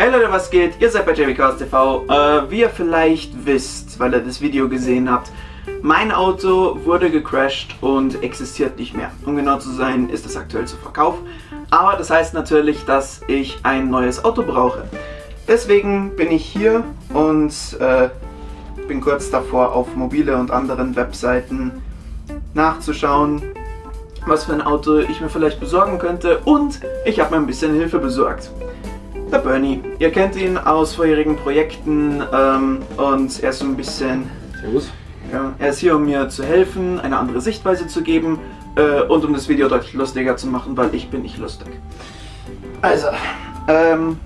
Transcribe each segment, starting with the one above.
Hey Leute, was geht? Ihr seid bei JVCast TV. Äh, wie ihr vielleicht wisst, weil ihr das Video gesehen habt, mein Auto wurde gecrashed und existiert nicht mehr. Um genau zu sein, ist es aktuell zu Verkauf. Aber das heißt natürlich, dass ich ein neues Auto brauche. Deswegen bin ich hier und äh, bin kurz davor, auf mobile und anderen Webseiten nachzuschauen, was für ein Auto ich mir vielleicht besorgen könnte. Und ich habe mir ein bisschen Hilfe besorgt. Der Bernie. Ihr kennt ihn aus vorherigen Projekten ähm, und er ist so ein bisschen... Servus. Ja, er ist hier, um mir zu helfen, eine andere Sichtweise zu geben äh, und um das Video deutlich lustiger zu machen, weil ich bin nicht lustig. Also, ähm...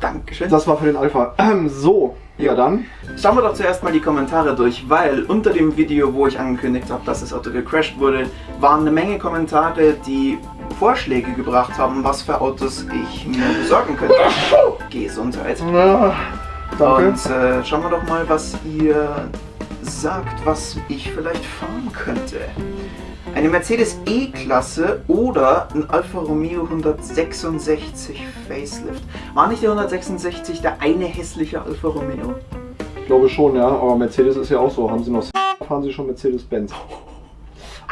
Dankeschön. Das war für den Alpha. Ähm, so, ja dann. Schauen wir doch zuerst mal die Kommentare durch, weil unter dem Video, wo ich angekündigt habe, dass das Auto gecrashed wurde, waren eine Menge Kommentare, die Vorschläge gebracht haben, was für Autos ich mir besorgen könnte. Gesundheit. Na, danke. Und äh, schauen wir doch mal, was ihr sagt, was ich vielleicht fahren könnte. Eine Mercedes E-Klasse oder ein Alfa Romeo 166 Facelift. War nicht der 166 der eine hässliche Alfa Romeo? Ich glaube schon, ja. Aber Mercedes ist ja auch so. Haben Sie noch fahren Sie schon Mercedes-Benz?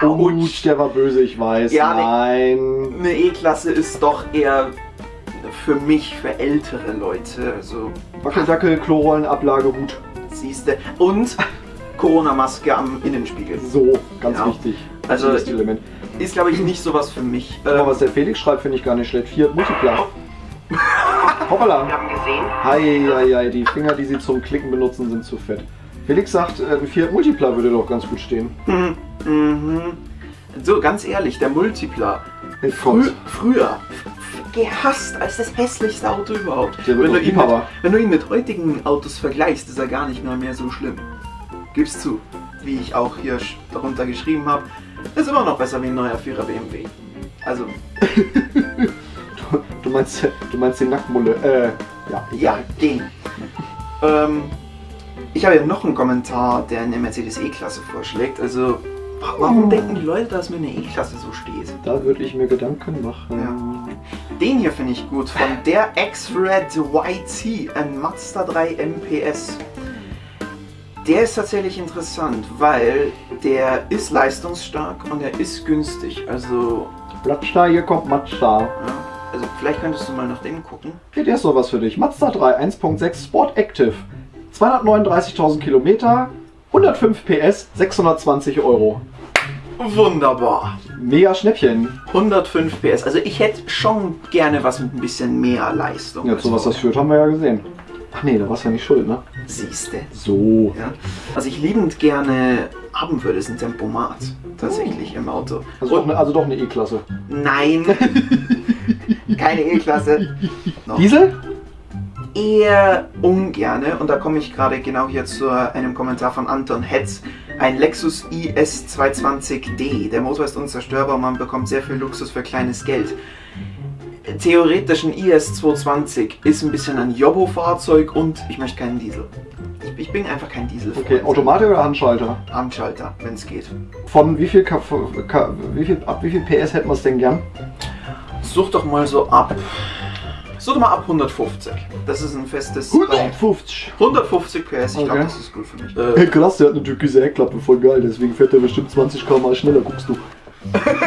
Autsch. der war böse, ich weiß. Ja, ne- Nein. Eine E-Klasse ist doch eher für mich, für ältere Leute. Also, Wackeldackel, Klorollen, Ablage, Hut. siehste. Und Corona-Maske am Innenspiegel. So, ganz Ja. wichtig. Also, das Element. Ist, glaube ich, nicht sowas für mich. Aber Ähm, was der Felix schreibt, finde ich gar nicht schlecht. Fiat Multipla. Hoppala. haben gesehen. Hei, hei, die Finger, die sie zum Klicken benutzen, sind zu fett. Felix sagt, äh, ein Fiat Multipla würde doch ganz gut stehen. Mhm. Mhm. So, ganz ehrlich, der Multipla. Frü früher gehasst als das hässlichste Auto überhaupt. Der Wenn du, ihn mit, wenn du ihn mit heutigen Autos vergleichst, ist er gar nicht mehr, mehr so schlimm. Gib's zu, wie ich auch hier darunter geschrieben habe. Ist immer noch besser wie ein neuer 4er BMW. Also, Du, du, meinst, du meinst den Nacktmulle. Äh, ja. ja, den. ähm, ich habe ja noch einen Kommentar, der eine Mercedes E-Klasse vorschlägt. Also, wa- warum Oh. denken die Leute, dass mir eine E-Klasse so steht? Da würde ich mir Gedanken machen. Den hier finde ich gut, von der X-Red YT, ein Mazda 3 MPS. Der ist tatsächlich interessant, weil der ist leistungsstark und er ist günstig. Also, Blattstein, hier kommt Mazda. ja, also vielleicht könntest du mal nach dem gucken. Hier, der ist noch was für dich. Mazda 3 1.6 Sport Active. 239.000 Kilometer, 105 PS, 620 Euro. Wunderbar. Mega Schnäppchen. 105 PS. Also ich hätte schon gerne was mit ein bisschen mehr Leistung. Ja, zu was das führt, haben wir ja gesehen. Ach nee, da warst du ja nicht schuld, ne? Siehste. So. Ja. Was ich liebend gerne haben würde, ist ein Tempomat. Tatsächlich im Auto. Also, doch eine, also doch eine E-Klasse. Nein. Keine E-Klasse. Diesel? Eher ungerne. Und da komme ich gerade genau hier zu einem Kommentar von Anton Hetz. Ein Lexus IS 220D. Der Motor ist unzerstörbar und man bekommt sehr viel Luxus für kleines Geld. Theoretisch ein IS 220 ist ein bisschen ein Jobbo-Fahrzeug und ich möchte keinen Diesel. Ich, ich bin einfach kein Diesel. Okay, Automatik oder Handschalter? Handschalter, wenn es geht. Von wie viel, K wie viel, ab wie viel PS hätten wir es denn gern? Such doch mal so ab. Such doch mal ab 150. Das ist ein festes. 150. 150 PS, ich glaube, Okay. das ist gut für mich. Hey, Äh, krass, der hat eine türkise Heckklappe, voll geil, deswegen fährt der bestimmt 20 km schneller, guckst du.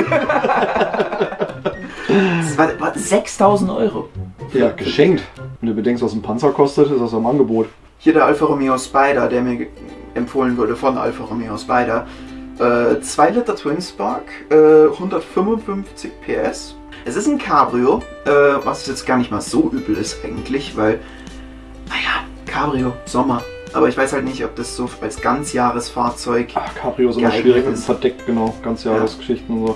das war, war 6000 Euro. Ja, geschenkt. Wenn du bedenkst, was ein Panzer kostet, ist das am Angebot. Hier der Alfa Romeo Spider, der mir empfohlen wurde von Alfa Romeo Spider. Äh, 2 Liter Twin Spark, äh, 155 PS. Es ist ein Cabrio, äh, was jetzt gar nicht mal so übel ist eigentlich, weil, naja, Cabrio, Sommer. Aber ich weiß halt nicht, ob das so als Ganzjahresfahrzeug Ach, Cabrio ist immer schwierig und ist. verdeckt, genau. Ganzjahresgeschichten und so.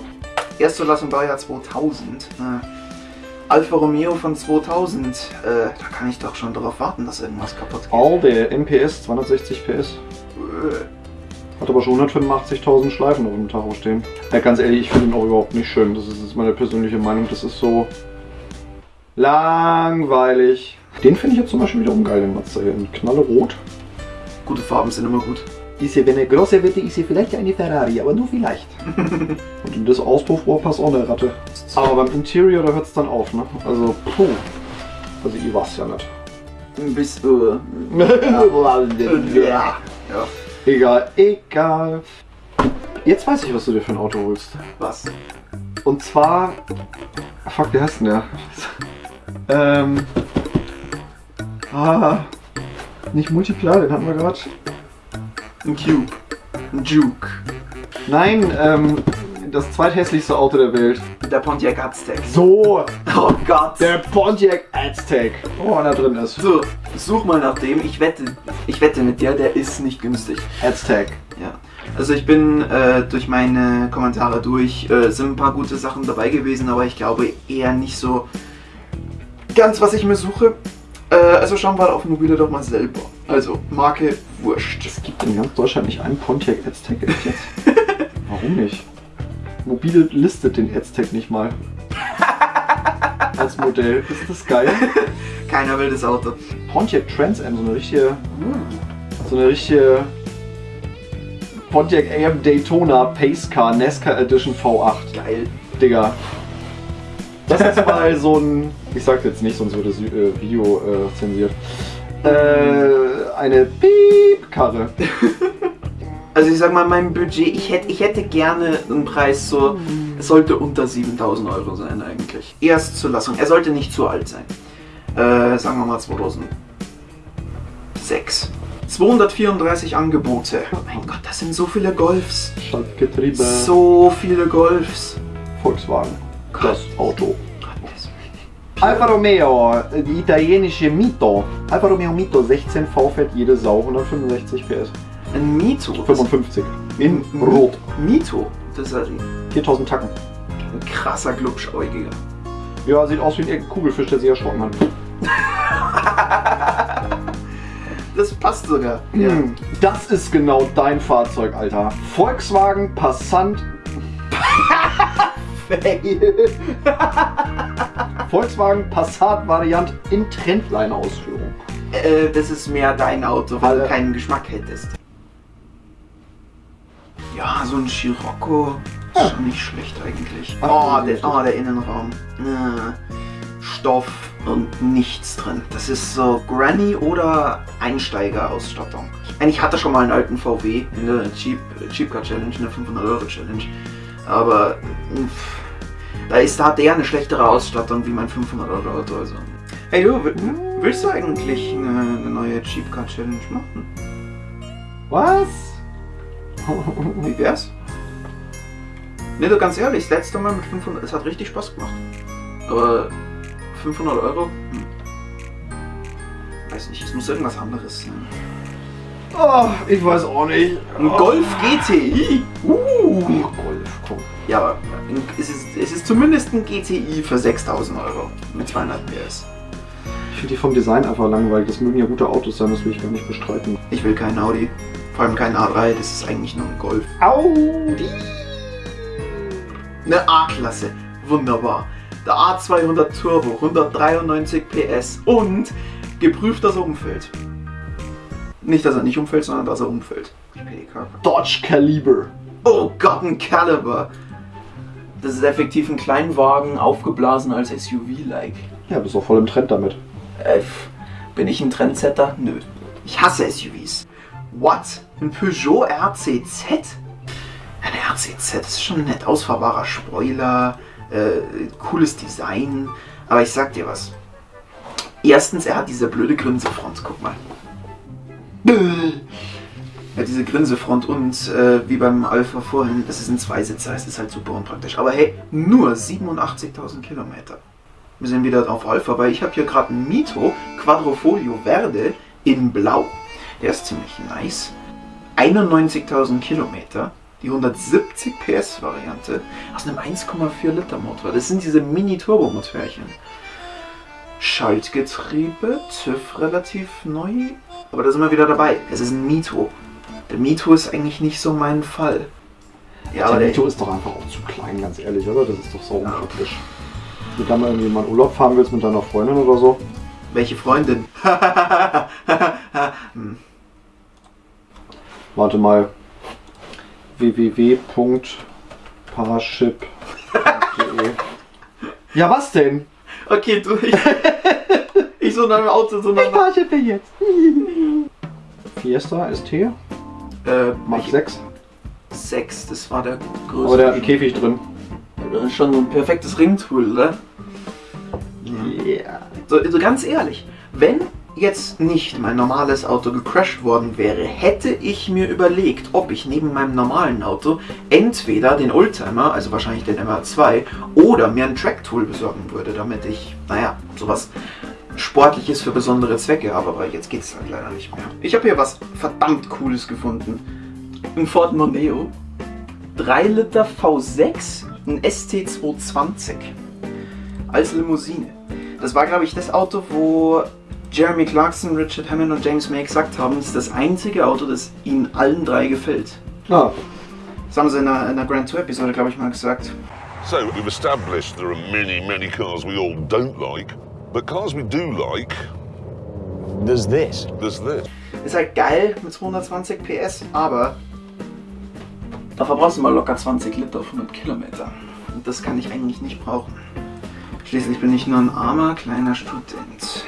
Erstzulassung Baujahr 2000. Äh, Alfa Romeo von 2000. Äh, da kann ich doch schon darauf warten, dass irgendwas kaputt geht. All der MPS, 260 PS. Hat aber schon 185.000 Schleifen auf dem Tacho stehen. Ja, ganz ehrlich, ich finde ihn auch überhaupt nicht schön. Das ist meine persönliche Meinung. Das ist so langweilig. Den finde ich jetzt zum Beispiel wiederum geil, den Mazda hier. In knallerot. Gute Farben sind immer gut. Ist wenn er großer wird, ist ja vielleicht eine Ferrari, aber nur vielleicht. Und in das Auspuffrohr passt auch eine Ratte. Aber beim Interior, da hört es dann auf, ne? Also, puh. Also, ihr war's ja nicht. Bist du. ja. Ja. Egal, egal. Jetzt weiß ich, was du dir für ein Auto holst. Was? Und zwar. Fuck, wie heißt denn der? ähm. Ah. Nicht Multiplar, den hatten wir gerade. Ein Cube. Ein Juke. Nein, ähm. Das zweithässlichste Auto der Welt. Der Pontiac Aztec. So, Oh Gott. der Pontiac Aztec. Oh, er drin ist. So, such mal nach dem. Ich wette, ich wette mit dir, der ist nicht günstig. Aztec. Ja. Also ich bin äh, durch meine Kommentare durch, äh, sind ein paar gute Sachen dabei gewesen, aber ich glaube eher nicht so ganz, was ich mir suche. Äh, also schauen wir auf Mobile doch mal selber. Also, Marke Wurscht. Es gibt in ganz Deutschland nicht einen Pontiac Aztec, jetzt? Warum nicht? Mobile listet den Aztec nicht mal. Als Modell. Ist das geil? Keiner will das Auto. Pontiac Trans Am, so eine richtige. So eine richtige. Pontiac AM Daytona Pace Car NASCAR Edition V8. Geil. Digga. Das ist mal so ein. Ich sag jetzt nicht, sonst wird das äh, Video äh, zensiert. Äh, eine Piep-Karre. Also ich sag mal, mein Budget, ich hätte, ich hätte gerne einen Preis so, es sollte unter 7000 Euro sein eigentlich. Erst Zulassung, er sollte nicht zu alt sein. Äh, sagen wir mal 2006. 234 Angebote. Oh mein Gott, das sind so viele Golfs. Schaltgetriebe. So viele Golfs. Volkswagen. Das Auto. Alfa Romeo, die italienische Mito. Alfa Romeo Mito, 16 V fährt jede Sau, 165 PS. Ein Mito. 55. In Rot. Mito. Das ist ein 4000 Tacken. krasser Glubschäugiger. Ja, sieht aus wie ein Kugelfisch, der sich erschrocken hat. Das passt sogar. Ja. Hm, Das ist genau dein Fahrzeug, Alter. Volkswagen Passant. Volkswagen Passat Variant in Trendline-Ausführung. Äh, das ist mehr dein Auto, weil du Alle- keinen Geschmack hättest. Ja, so ein Scirocco ist schon nicht schlecht eigentlich. Oh, der, oh, der Innenraum. Äh, Stoff und nichts drin. Das ist so Granny oder Einsteigerausstattung. Eigentlich hatte schon mal einen alten VW in der Cheap, Cheap Car Challenge, in der 500 Euro Challenge. Aber pff, da ist da hat der eine schlechtere Ausstattung wie mein 500 Euro Auto. Also. Hey du, wi- willst du eigentlich eine, eine neue Cheap Car Challenge machen? Was? Wie wär's? Ne, du ganz ehrlich, das letzte Mal mit 500, es hat richtig Spaß gemacht. Aber 500 Euro? Hm. Weiß nicht, es muss irgendwas anderes sein. Oh, ich weiß auch nicht. Ein Golf GTI? Uh. Oh, Golf, komm. Ja, aber es ist, es ist zumindest ein GTI für 6000 Euro mit 200 PS. Ich finde die vom Design einfach langweilig. Das mögen ja gute Autos sein, das will ich gar nicht bestreiten. Ich will keinen Audi, vor allem keinen A3, das ist eigentlich nur ein Golf. Audi! Eine A-Klasse, wunderbar. Der A200 Turbo, 193 PS und geprüft, dass er umfällt. Nicht, dass er nicht umfällt, sondern dass er umfällt. PDK. Dodge Caliber. Oh Gott, ein Caliber. Das ist effektiv ein Kleinwagen, aufgeblasen als SUV-like. Ja, bist auch voll im Trend damit. Äh, bin ich ein Trendsetter? Nö. Ich hasse SUVs. What? Ein Peugeot RCZ? Ein RCZ ist schon ein nett ausfahrbarer Spoiler, äh, cooles Design. Aber ich sag dir was. Erstens, er hat diese blöde Grinsefront, guck mal. Er hat diese Grinsefront und äh, wie beim Alpha vorhin, das ist ein Zweisitzer, es ist halt super unpraktisch. Aber hey, nur 87.000 Kilometer. Wir sind wieder auf Alpha, weil ich habe hier gerade einen Mito Quadrofolio Verde in Blau. Der ist ziemlich nice. 91.000 Kilometer. Die 170 PS Variante aus einem 1,4 Liter Motor. Das sind diese Mini-Turbo-Motörchen. Schaltgetriebe, TÜV relativ neu. Aber da sind wir wieder dabei. Es ist ein Mito. Der Mito ist eigentlich nicht so mein Fall. Ja, aber der Mito ist doch einfach auch zu klein, ganz ehrlich, oder? Das ist doch so unpraktisch. Wenn du da mal irgendwie mal Urlaub fahren willst mit deiner Freundin oder so. welche Freundin? Hm. Warte mal. www.paraship.de Ja, was denn? Okay, du, ich, ich so dem Auto, so nach... Parashippe jetzt. Fiesta ST, Äh, Mark 6. 6, das war der größte. Aber der hat einen Käfig drin. Das ist schon ein perfektes Ringtool, oder? Yeah. So, so ganz ehrlich, wenn jetzt nicht mein normales Auto gecrashed worden wäre, hätte ich mir überlegt, ob ich neben meinem normalen Auto entweder den Oldtimer, also wahrscheinlich den MR2, oder mir ein Tracktool besorgen würde, damit ich, naja, sowas Sportliches für besondere Zwecke habe, aber jetzt geht es halt leider nicht mehr. Ich habe hier was verdammt Cooles gefunden. Ein Ford Mondeo, 3 Liter V6, ein ST220 als Limousine. Das war, glaube ich, das Auto, wo Jeremy Clarkson, Richard Hammond und James May gesagt haben, es ist das einzige Auto, das ihnen allen drei gefällt. Ah, Das haben sie in einer, in einer Grand Tour Episode, glaube ich, mal gesagt. So, we've established there are many, many cars we all don't like, but cars we do like, There's this. there's this. Ist halt geil mit 220 PS, aber da verbrauchst du mal locker 20 Liter auf 100 Kilometer. Und das kann ich eigentlich nicht brauchen. Schließlich bin ich nur ein armer kleiner Student.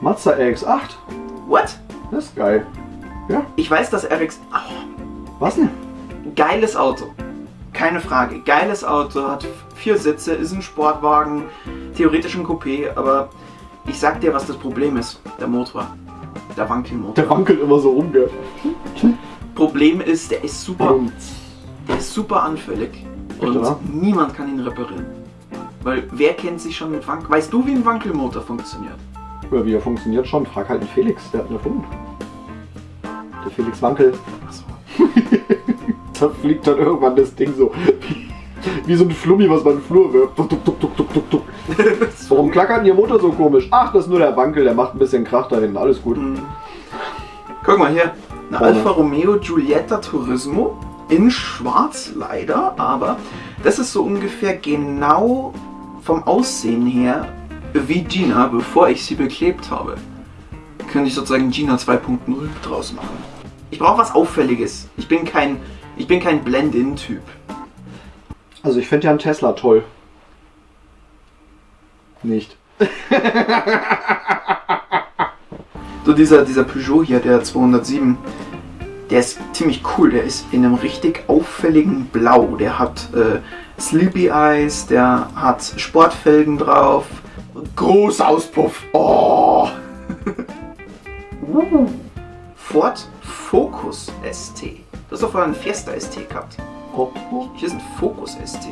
Mazda RX-8. What? Das ist geil. Ja, Ich weiß, dass RX. Ach, was denn? Geiles Auto. Keine Frage. Geiles Auto, hat vier Sitze, ist ein Sportwagen, theoretisch ein Coupé, aber ich sag dir, was das Problem ist. Der Motor. Der Wankelmotor. Der wankelt immer so rum, gell? Problem ist, der ist super, der ist super anfällig und oder? niemand kann ihn reparieren. Weil wer kennt sich schon mit Wankel... Weißt du, wie ein Wankelmotor funktioniert? ja, wie er funktioniert schon. Frag halt den Felix, der hat ihn erfunden. Der Felix Wankel. Achso. Da fliegt dann irgendwann das Ding so. Wie, so ein Flummi, was man in den Flur wirft. Tuk, tuk, tuk, tuk, tuk, tuk. Warum klackert Ihr Motor so komisch? Ach, das ist nur der Wankel, der macht ein bisschen Krach da hinten. Alles gut. Guck mal hier. Eine. Alfa Romeo Giulietta Turismo. In schwarz leider, aber das ist so ungefähr genau vom Aussehen her wie Gina, bevor ich sie beklebt habe. Könnte ich sozusagen Gina 2.0 draus machen. Ich brauche was Auffälliges. Ich bin kein, ich bin kein Blend-In-Typ. Also ich finde ja einen Tesla toll. Nicht. So dieser, dieser Peugeot hier, der 207, der ist ziemlich cool. Der ist in einem richtig auffälligen Blau. Der hat äh, Sleepy Eyes, der hat Sportfelgen drauf. Groß Auspuff. Oh! Ford hast doch vorher einen Fiesta ST gehabt. Oh, oh. Hier ist ein Focus ST.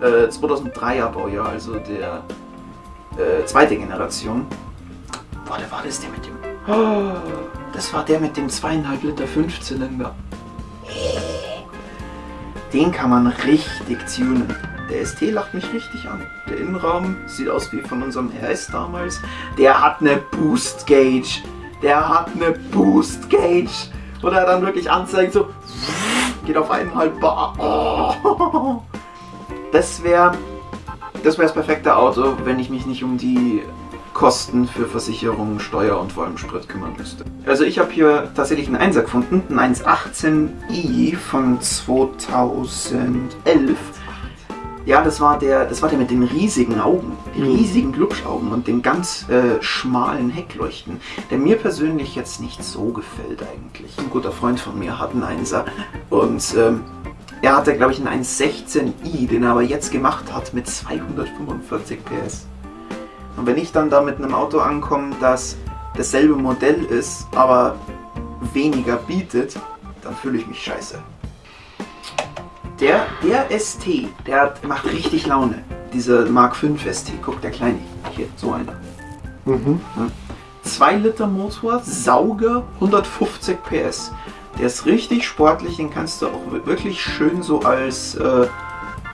Äh, 2003er Baujahr, also der äh, zweite Generation. Boah, der war das der mit dem. Oh, das war der mit dem zweieinhalb Liter Fünfzylinder. Den kann man richtig tunen. Der ST lacht mich richtig an. Der Innenraum sieht aus wie von unserem RS damals. Der hat eine Boost Gauge. Der hat eine Boost Gauge. Wo er dann wirklich anzeigt, so geht auf eineinhalb Bar. Oh. Das wäre das wäre das perfekte Auto, wenn ich mich nicht um die Kosten für Versicherung, Steuer und vor allem Sprit kümmern müsste. Also ich habe hier tatsächlich einen 1er gefunden, einen 118i von 2011. Ja, das war der, das war der mit den riesigen Augen, die riesigen Glubschaugen und den ganz äh, schmalen Heckleuchten, der mir persönlich jetzt nicht so gefällt eigentlich. Ein guter Freund von mir hat einen 1er und ähm, er hatte, glaube ich, einen 116i, den er aber jetzt gemacht hat mit 245 PS. Und wenn ich dann da mit einem Auto ankomme, das dasselbe Modell ist, aber weniger bietet, dann fühle ich mich scheiße. Der, der ST, der hat, macht richtig Laune. Dieser Mark 5 ST, guck, der kleine. Hier, so einer. Mhm. 2 Liter Motor, Sauger, 150 PS. Der ist richtig sportlich, den kannst du auch wirklich schön so als, äh,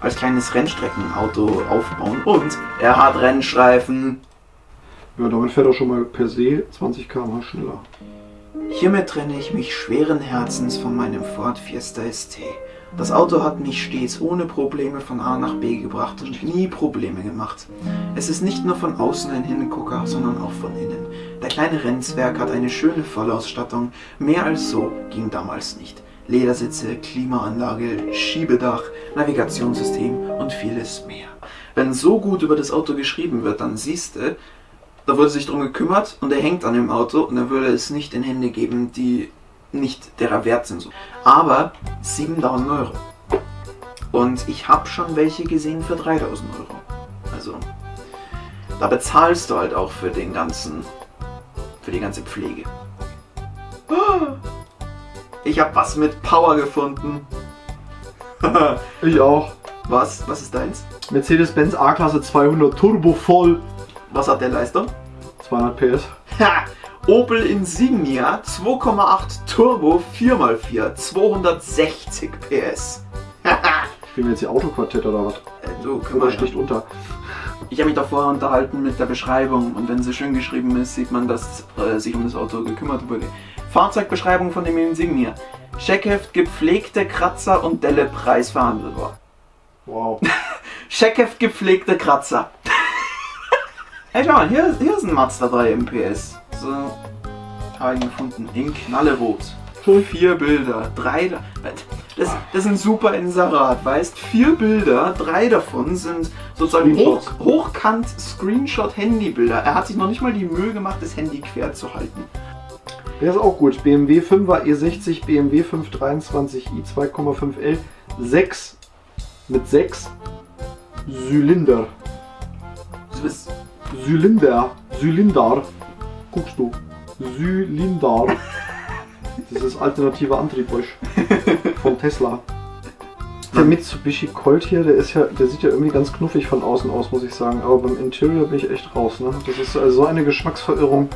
als kleines Rennstreckenauto aufbauen. Und er hat Rennstreifen. Ja, damit fährt er schon mal per se 20 km schneller. Hiermit trenne ich mich schweren Herzens von meinem Ford Fiesta ST Das Auto hat mich stets ohne Probleme von A nach B gebracht und nie Probleme gemacht. Es ist nicht nur von außen ein Hingucker, sondern auch von innen. Der kleine Rennzwerg hat eine schöne Vollausstattung. Mehr als so ging damals nicht. Ledersitze, Klimaanlage, Schiebedach, Navigationssystem und vieles mehr. Wenn so gut über das Auto geschrieben wird, dann siehst du, da wurde sich drum gekümmert und er hängt an dem Auto und er würde es nicht in Hände geben, die nicht derer wert sind. Aber 7000 Euro. Und ich habe schon welche gesehen für 3000 Euro. Also, da bezahlst du halt auch für den ganzen, für die ganze Pflege. Ich habe was mit Power gefunden. Ich auch. Was? Was ist deins? Mercedes-Benz A-Klasse 200 Turbo voll. Was hat der Leistung? 200 PS. Ha! Opel Insignia 2,8 Turbo 4x4 260 PS. Spielen wir jetzt hier Autoquartett oder was? Äh, du, können Oder sticht unter? Ich habe mich doch vorher unterhalten mit der Beschreibung und wenn sie schön geschrieben ist, sieht man, dass äh, sich um das Auto gekümmert wurde. Fahrzeugbeschreibung von dem Insignia. Scheckheft, gepflegte Kratzer und Delle Preis verhandelbar. Wow. Scheckheft, gepflegte Kratzer. hey, schau mal, hier, hier ist ein Mazda 3 MPS. So, habe ich gefunden. In Knallerot. Vier Bilder, drei. da- Das, das ist ein super Inserat, weißt? Vier Bilder, drei davon sind sozusagen hoch, hochkant Screenshot-Handybilder. Er hat sich noch nicht mal die Mühe gemacht, das Handy quer zu halten. Der ist auch gut. BMW 5er E60, BMW 523i 2,5L, 6 mit 6 Zylinder. Zylinder. Zylinder. Guckst du. Zylinder. Das ist alternativer Antrieb euch. Von Tesla. Der Mitsubishi Colt hier, der ist ja, der sieht ja irgendwie ganz knuffig von außen aus, muss ich sagen. Aber beim Interior bin ich echt raus, ne? Das ist also so eine Geschmacksverirrung.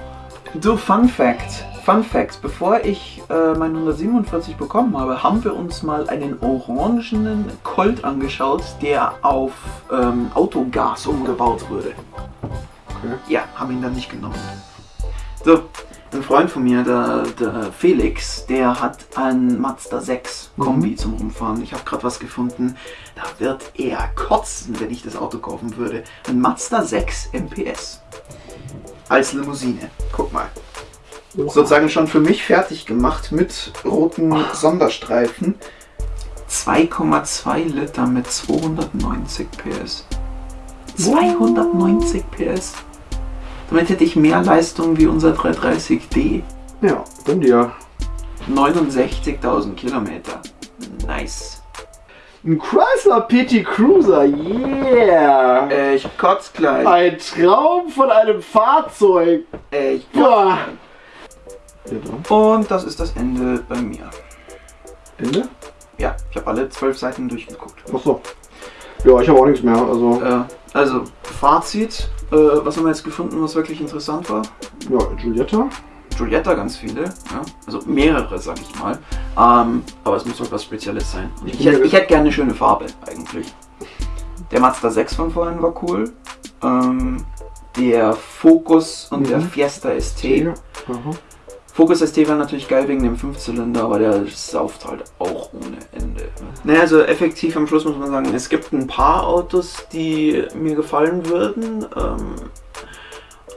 Du, Fun Fact. Fun Fact. Bevor ich äh, mein 147 bekommen habe, haben wir uns mal einen orangenen Colt angeschaut, der auf ähm, Autogas umgebaut wurde. Okay. Ja, haben ihn dann nicht genommen. So, ein Freund von mir, der, der Felix, der hat einen Mazda 6 Kombi zum Rumfahren. Ich habe gerade was gefunden. Da wird er kotzen, wenn ich das Auto kaufen würde. Ein Mazda 6 MPS. Als Limousine. Guck mal. Sozusagen schon für mich fertig gemacht mit roten Sonderstreifen. 2,2 Liter mit 290 PS. 290 PS. Damit hätte ich mehr Leistung wie unser 330D. Ja, gönn dir. 69.000 Kilometer. Nice. Ein Chrysler PT Cruiser, yeah! Äh, ich kotz gleich. Ein Traum von einem Fahrzeug. Äh, ich Boah. dann. Und das ist das Ende bei mir. Ende? Ja, ich habe alle zwölf Seiten durchgeguckt. Achso. Ja, ich habe auch nichts mehr. Also, Äh, also, Fazit. Äh, was haben wir jetzt gefunden, was wirklich interessant war? ja, Giulietta. Giulietta ganz viele, ja. Also mehrere, sag ich mal. Ähm, aber es muss doch was Spezielles sein. Ich Ich, hätte, ich hätte gerne eine schöne Farbe, eigentlich. Der Mazda 6 von vorhin war cool. Ähm, der Focus und der Mhm. Fiesta ST. Ja. Focus ST war natürlich geil wegen dem Fünfzylinder, aber der sauft halt auch ohne Ende. Naja, also effektiv am Schluss muss man sagen, es gibt ein paar Autos, die mir gefallen würden. Ähm,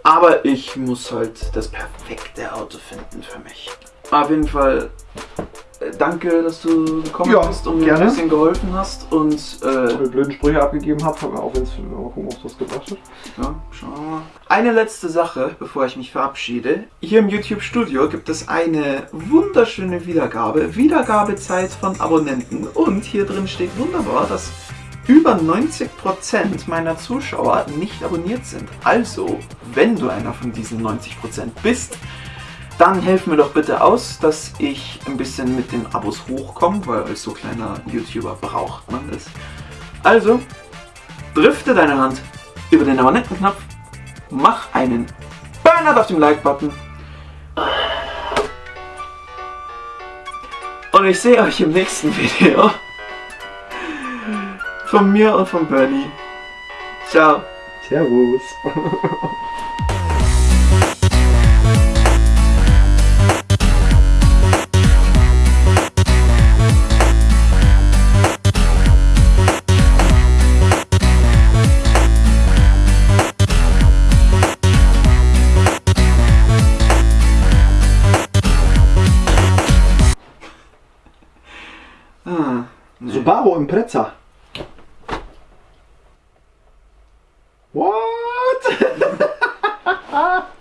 aber ich muss halt das perfekte Auto finden für mich. Auf jeden Fall danke, dass du gekommen Ja, bist und mir ein bisschen geholfen hast. Und äh, Die blöden Sprüche abgegeben habe, auch wenn es mal gucken, ob was gebracht hat. Ja, schauen wir mal. Eine letzte Sache, bevor ich mich verabschiede. Hier im YouTube Studio gibt es eine wunderschöne Wiedergabe. Wiedergabezeit von Abonnenten. Und hier drin steht wunderbar, dass über 90% meiner Zuschauer nicht abonniert sind. Also, wenn du einer von diesen 90% bist, dann helf mir doch bitte aus, dass ich ein bisschen mit den Abos hochkomme, weil als so kleiner YouTuber braucht man das. Also, drifte deine Hand über den Abonnentenknopf, mach einen Burnout auf dem Like-Button. Und ich sehe euch im nächsten Video. Von mir und von Bernie. Ciao. Servus. ein Pretzer. What?